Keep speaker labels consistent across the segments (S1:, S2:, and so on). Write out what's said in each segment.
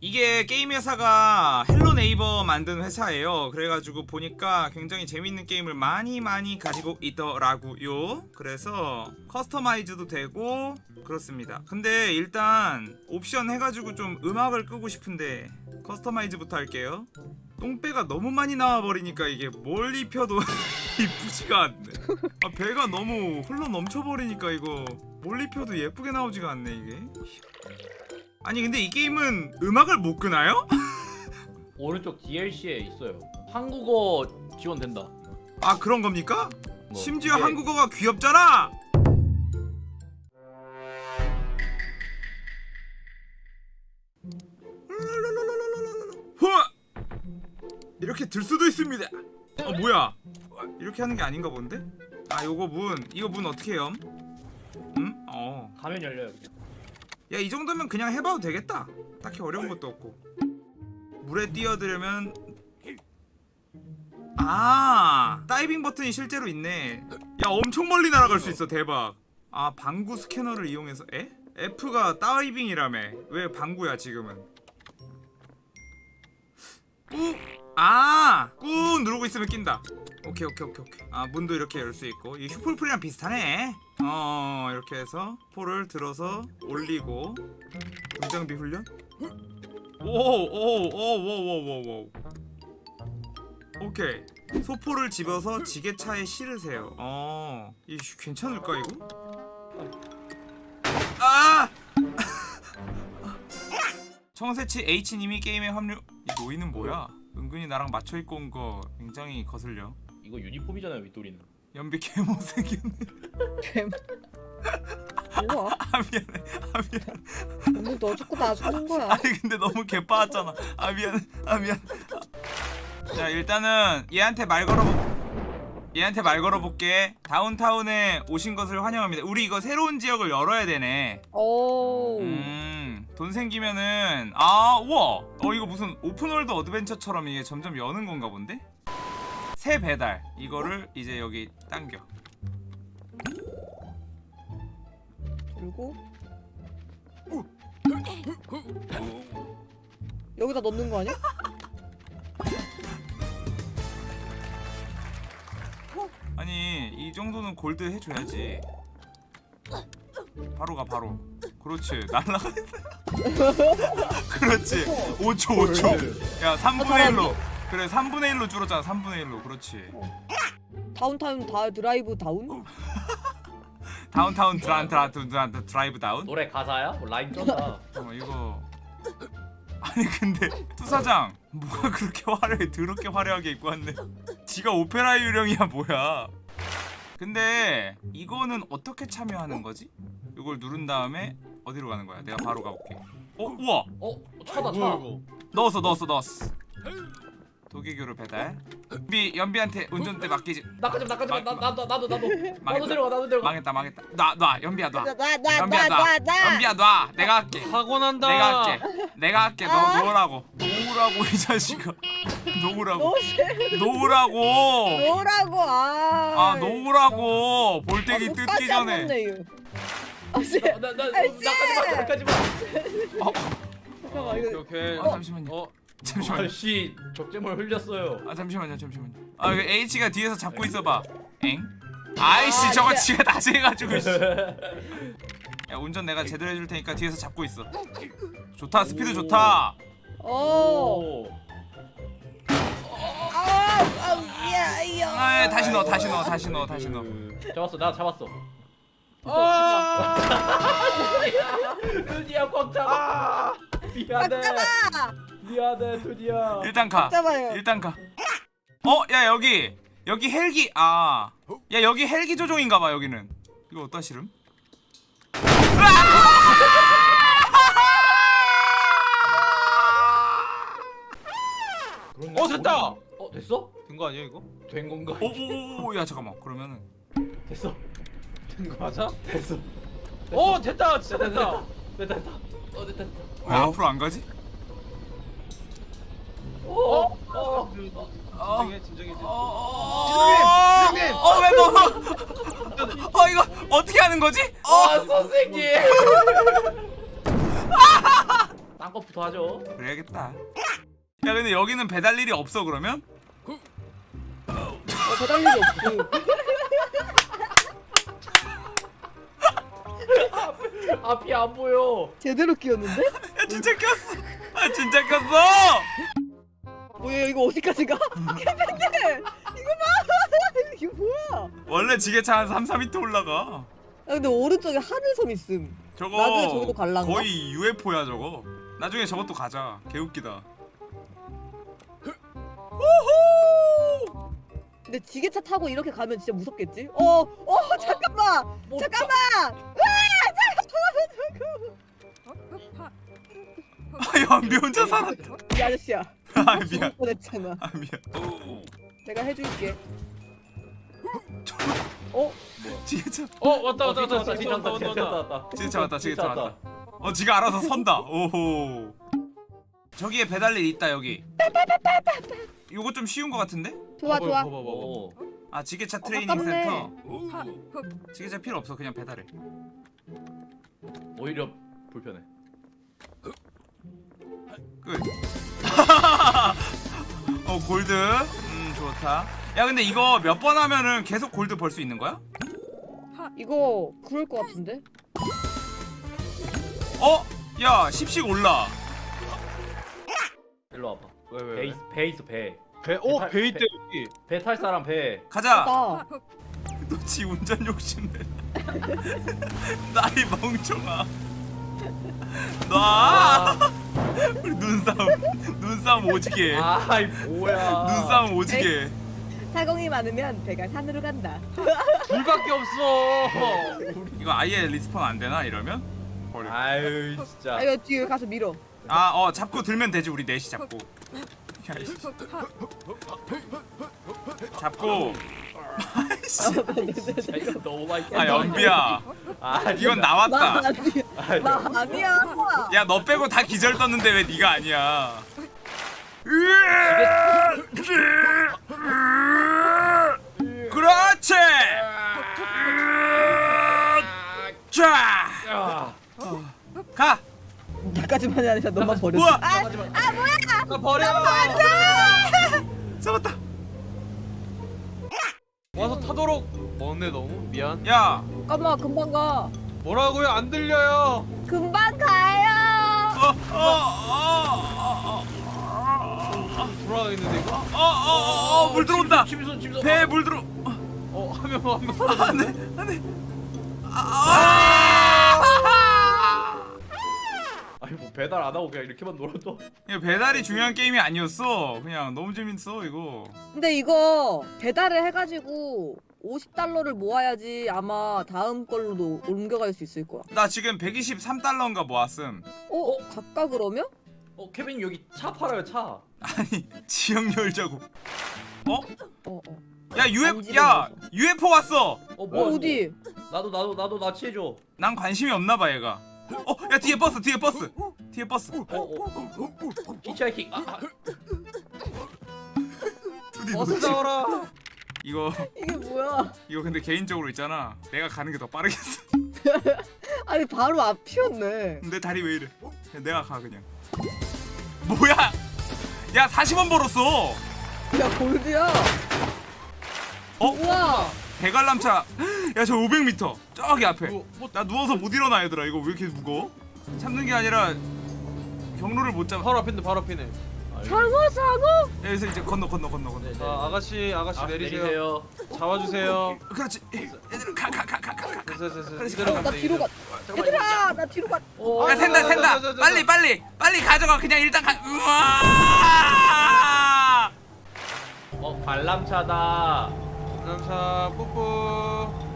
S1: 이게 게임 회사가 Hello Neighbor 만든 회사예요. 그래가지고 보니까 굉장히 재밌는 게임을 많이 많이 가지고 있더라고요. 그래서 customize도 되고 그렇습니다. 근데 일단 옵션 해가지고 좀 음악을 끄고 싶은데 customize부터 할게요. 똥배가 너무 많이 나와버리니까 이게 뭘 입혀도 이쁘지가 않네. 아, 배가 너무 흘러 넘쳐버리니까 이거 뭘 입혀도 예쁘게 나오지가 않네 이게. 아니 근데 이 게임은 음악을 못 끄나요?
S2: 오른쪽 DLC에 있어요. 한국어 지원된다.
S1: 아 그런 겁니까?
S2: 뭐,
S1: 심지어
S2: 이게
S1: 한국어가 귀엽잖아. 이렇게 들 수도 있습니다. 어 뭐야? 이렇게 하는 게 아닌가 본데? 아 요거 문 이거 문 어떻게 해요? 음? 어.
S2: 가면 열려요. 그냥.
S1: 야 이 정도면 그냥 해봐도 되겠다. 딱히 어려운 것도 없고. 물에 뛰어들면 아 다이빙 버튼이 실제로 있네. 야 엄청 멀리 날아갈 수 있어 대박. 아 방구 스캐너를 이용해서 에? F가 다이빙이라며. 왜 방구야 지금은? 꾹! 아! 꾹 누르고 있으면 낀다. 오케이 오케이 오케이 오케이. 아 문도 이렇게 열 수 있고. 이 휴폴풀이랑 비슷하네 어 이렇게 해서 포를 들어서 올리고. 등장비 훈련? 오오오오오오오 오케이. 소포를 집어서 지게차에 실으세요. 어 이거 괜찮을까 이거? 아! 청새치 H님이 게임에 합류 이 노이는 뭐야? 은근히 나랑 맞춰 입고 온 거 굉장히 거슬려.
S2: 이거 유니폼이잖아요, 윗도리는.
S1: 연비 개못생겼네.
S3: 뭐야?
S1: 아 미안해. 아 미안해.
S3: 오늘 너 자꾸 나 죽는 거야.
S1: 아니 근데 너무 개빠았잖아. 아 미안 아 미안 자 일단은 얘한테 말 걸어보 얘한테 말 걸어볼게. 다운타운에 오신 것을 환영합니다. 우리 이거 새로운 지역을 열어야 되네.
S3: 오.
S1: 음 돈 생기면은 아 우와. 어 이거 무슨 open world adventure처럼 이게 점점 여는 건가 본데 새 배달. 이거를 이제 여기 당겨.
S3: 그리고 여기다 넣는 거 아니야?
S1: 아니 이 정도는 골드 해줘야지. 바로 가 바로. 그렇지. 날라가 그렇지. 5초 5초. 야 3분의 1로 그래 3분의 1로 줄었잖아 3분의 1로 그렇지
S3: 다운타운 다 드라이브 다운?
S1: 다운타운 드란 드란 드란 드라이브 다운
S2: 노래 가사야? 뭐 라인 쩐다.
S1: 어 이거 아니 근데 투사장 뭐가 그렇게 화려해 더럽게 화려하게 입고 왔네 지가 오페라 유령이야 뭐야 근데 이거는 어떻게 참여하는 거지? 이걸 누른 다음에 어디로 가는 거야? 내가 바로 가볼게 어? 우와!
S2: 어, 차다 차.
S1: 넣었어 넣었어 넣었어 도개교를 배달 연비 연비한테 운전대 맡기지
S2: 나까지 마, 나까지. 나 나도 나도 나도 나도. 데려가 나도 데려가.
S1: 망했다 망했다 놔놔 연비야 놔 연비야 놔 연비야 놔 내가 할게
S4: 사고 난다.
S1: 내가 할게 내가 할게 너
S3: 아.
S1: 놓으라고 놓으라고 이 자식아 놓으라고
S3: 너
S1: 놓으라고
S3: 뭐라고 아.
S1: 아 놓으라고 볼때기 뜯기 전에
S3: 아씨
S2: 나나
S3: 아이씨.
S2: 나까지 마. 나까지 마.
S1: 어,
S3: 잠깐만
S4: 오케이
S3: 이거
S4: 오케이.
S1: 아 잠시만요
S4: 어
S1: 잠시만요
S2: 아씨 적재물 흘렸어요.
S1: 아 잠시만요 잠시만요 아 이거 H가 뒤에서 잡고 있어봐 엥? 아이씨
S3: 아,
S1: 저거 지가 다시 해가지고 씨. 야 운전 내가 제대로 해줄 테니까 뒤에서 잡고 있어 좋다 스피드 좋다
S3: 어.
S2: 오.
S3: 아, 아.
S1: 아 예, 다시 넣어 다시 넣어 다시 넣어 다시 넣어
S2: 잡았어. 나 잡았어.
S4: 아.
S2: 두디야 꽉 잡아. 미안해. 미안해 두디야.
S1: 일단 가
S3: 잡아요.
S1: 일단 가 어? 야 여기 여기 헬기 아야 여기 헬기 조종인가봐 여기는 이거 어디다 실음?
S4: 어, 됐다!
S2: 어 됐어?
S4: 된 거 아니야 이거?
S2: 된 건가?
S1: 오오오야 잠깐만 그러면은
S2: 됐어.
S4: 된 거 맞아?
S2: 됐어.
S4: 어 됐다 진짜 됐다.
S2: 됐다 됐다. 어 됐다 됐다.
S1: 왜 앞으로 안 가지?
S2: 어? 어?
S1: 어. 어? 어아야 근데 여기는 배달 일이 없어 그러면?
S3: 어, 배달 일이 없고.
S2: 앞이 안 보여.
S3: 제대로 끼웠는데?
S1: 야 진짜 꼈어 아 진짜 꼈어
S3: 뭐야 이거 어디까지 가? 캐빈들 이거 봐. 이거 뭐야?
S1: 원래 지게차 한 3, 4m 올라가
S3: 아 근데 오른쪽에 하늘섬 있음.
S1: 저거
S3: 나중에 저기도 갈란가?
S1: 거의 UFO야 저거 나중에 저것도 가자 개웃기다 우후
S3: 근데 지게차 타고 이렇게 가면 진짜 무섭겠지? 어, 어, 잠깐만,
S2: 뭐,
S3: 잠깐만.
S1: 아 연비 혼자 살았다
S3: 이 아저씨야.
S1: 아, 아 미안.
S3: 뻔했잖아.
S1: 아 미안.
S3: 내가 해줄게. 어? 어?
S1: 지게차.
S4: 어 왔다 왔다
S2: 왔다
S4: 왔다.
S2: 왔다
S4: 왔다.
S2: 왔다.
S1: 지게차 왔다 지게차 왔다. 어 지가 알아서 선다. 오호. 저기에 배달일 있다 여기. 요거 좀 쉬운 거 같은데?
S3: 좋아 좋아.
S1: 아 지게차
S3: 어,
S1: 트레이닝 센터? 지게차 필요 없어 그냥 배달해.
S2: 오히려 불편해.
S1: 끝. 어 골드. 음 좋다. 야 근데 이거 몇 번 하면은 계속 골드 벌 수 있는 거야?
S3: 이거 그럴 것 같은데?
S1: 어? 야 10씩 올라.
S2: 일로 와봐.
S4: 왜 왜?
S2: 배,
S4: 왜?
S2: 있, 배 있어 배.
S4: 배,
S2: 배-
S4: 어, 배 있대 여기.
S2: 배탈 사람 배.
S1: 가자.
S3: 나.
S1: 너지 운전 욕심내. 나이 멍청아. 놔. 우리 눈싸움 눈싸움 오지게.
S2: 아이 뭐야.
S1: 눈싸움 오지게.
S3: 사공이 많으면 배가 산으로 간다.
S4: 불밖에 없어.
S1: 이거 아예 respawn 안 되나 이러면? 버려.
S2: 아유 진짜.
S3: 아, 이거 뒤에 가서 밀어.
S1: 아, 어, 잡고 들면 되지, 우리 넷이 잡고. 이씨. 잡고.
S2: 진짜 이거 너무 맛있어.
S1: 아, 연비야.
S2: 아,
S1: 이건
S3: 나
S1: 나왔다.
S3: 나 아니야.
S1: 야, 너 빼고 다 기절 떴는데 왜 네가 아니야? 그렇지! 자!
S2: 야.
S1: 가!
S3: 나까지만이 아니라 너만 버렸어.
S1: 우와!
S3: 아,
S4: 나 버려.
S1: 잡았다!
S4: 와서 타도록. 먼네 너무 미안.
S1: 야!
S3: 잠깐만 금방 가.
S4: 뭐라고요? 안 들려요.
S3: 금방 가요.
S1: 어, 어, 어, 어, 어,
S4: 돌아가겠는데 이거?
S1: 어, 어, 어, 물 들어온다!
S2: 침수 침수.
S1: 배에 물 들어.
S4: 어 하면 하면.
S1: 안돼 안돼. 아!
S2: 아니 뭐 배달 안 하고 그냥 이렇게만 놀아도.
S1: 야, 배달이 중요한 게임이 아니었어. 그냥 너무 재밌어 이거.
S3: 근데 이거 배달을 해가지고 50달러를 모아야지 아마 다음 걸로도 옮겨갈 수 있을 거야.
S1: 나 지금 123달러인가 모았음.
S3: 어? 갈까 그러면?
S2: 어 케빈 여기 차 팔아요 차.
S1: 아니 지역 열자고. 어?
S3: 어 어.
S1: 야
S3: 지르는
S1: 야. UFO 왔어.
S3: 어어
S2: 뭐야?
S3: 어 디?
S2: 나도 나도 나도 나치해줘.
S1: 난 관심이 없나 봐 얘가. 어? 야 뒤에 버스 뒤에 버스 뒤에 버스.
S2: 어 어. 히치하이킹. 아, 아.
S1: 두디
S4: 어서. 나와라.
S1: 이거
S3: 이게 뭐야?
S1: 이거 근데 개인적으로 있잖아. 내가 가는 게 더 빠르겠어.
S3: 아니 바로 앞이었네.
S1: 내 다리 왜 이래? 야, 내가 가 그냥. 뭐야? 야 40원 벌었어.
S3: 야 골드야.
S1: 어?
S3: 우와.
S1: 대관람차 야 저 500m 저기 앞에
S4: 뭐, 뭐
S1: 나 누워서 못 일어나 얘들아 이거 왜 이렇게 무거워? 참는 게 아니라 경로를 못 잡아
S4: 바로 앞인데 바로 앞이네.
S3: 상어 상어.
S1: 여기서 이제 건너 건너 건너 건너
S2: 네, 네.
S4: 자 아가씨 아가씨
S2: 아,
S4: 내리세요.
S2: 내리세요.
S4: 잡아주세요.
S1: 그렇지 얘들아 가가가 가가
S4: 됐어 됐어.
S1: 그렇지,
S4: 이대로
S3: 어,
S4: 가면
S3: 나
S4: 돼,
S3: 뒤로
S4: 이대로.
S3: 가. 얘들아 나 뒤로 가.
S2: 어,
S1: 야 샌다 샌다 빨리
S4: 자.
S1: 빨리 빨리 가져가 그냥 일단 가 우와
S2: 어 관람차다.
S4: 남자 뽀뽀.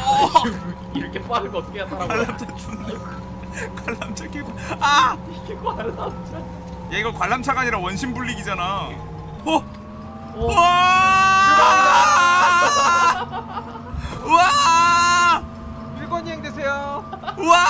S2: 이렇게 빠르게 어떻게 하더라고.
S1: 관람차 준다 관람차 개구 아야
S2: 이게 관람차.
S1: 이거 관람차가 아니라 원심 불리기잖아. 어
S2: 어.
S1: 우와! 우와!
S4: 일관이행 되세요.
S1: 우와